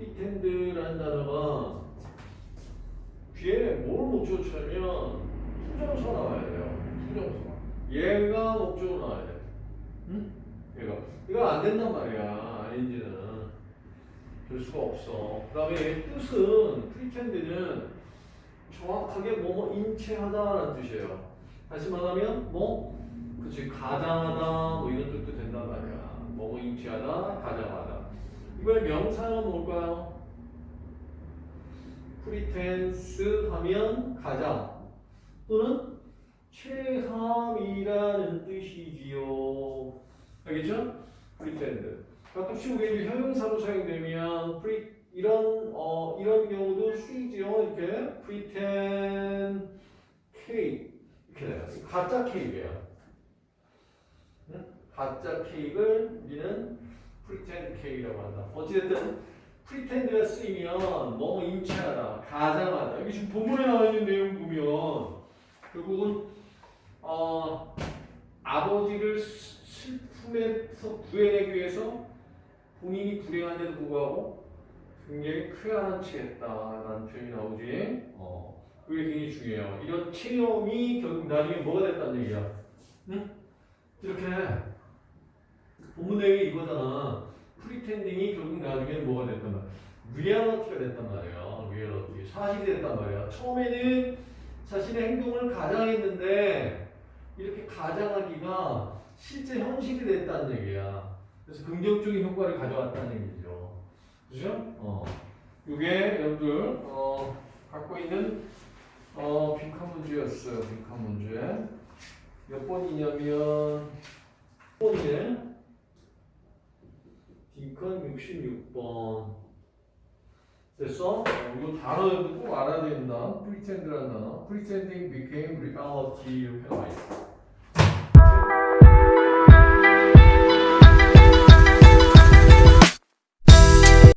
pretend라는 단어가 뒤에 뭘 목적어로 취하면 투부정사 나와야 돼요. 투부정사. 얘가 목적어로 나와야 돼. 응? 얘가. 이거 안 된단 말이야. ING는. 될 수가 없어. 그 다음에 뜻은 pretend는 정확하게 뭐뭐인 체하다라는 뜻이에요. 다시 말하면 뭐 그치 가장하다 뭐 이런 뜻도 된단 말이야. 뭐뭐인 체하다 가장하다. 이번에 명사는 뭘까요? pretense 하면 가장 또는 체함이라는 뜻이지요. 알겠죠? pretend. 가끔씩 우리 이제 형용사로 사용되면 pre 이런 어 이런 경우도 쓰이죠. 이렇게 pretend 이렇게 돼요. 가짜 케이크예요. 응? 가짜 케이크를 우리는 pretend cake이라고 한다. 어찌됐든 pretend가 쓰이면 너무 인체하다, 가장하다. 여기 지금 본문에 나와 있는 내용 보면 결국은 어, 아버지를 스- 슬픔에서 구해내기 위해서 본인이 불행한데도 불구하고 굉장히 쾌활한 체했다라는 표현이 나오지. 어, 그게 굉장히 중요해요. 이런 체험이 결국 나중에 뭐가 됐다는 얘기야. 응? 이렇게 본문 내용이 이거잖아. pretending이 결국 나중에 뭐가 됐단 말이야. 리얼리티가 됐단 말이야. 리얼리티. 사실이 됐단 말이야. 처음에는 자신의 행동을 가장했는데 이렇게 가장하기가 실제 현실이 됐다는 얘기야. 그래서 긍정적인 효과를 가져왔다는 얘기죠. 그죠? 어. 이게 여러분들 어, 갖고 있는 어, 빈칸 문제였어요. 빈칸 문제. 몇 번이냐면 번이네. 빈칸 66번. 됐어? 어, 이거 단어 꼭 알아야 된다. pretend라는 단어. pretending became reality 이렇게 나와 있어.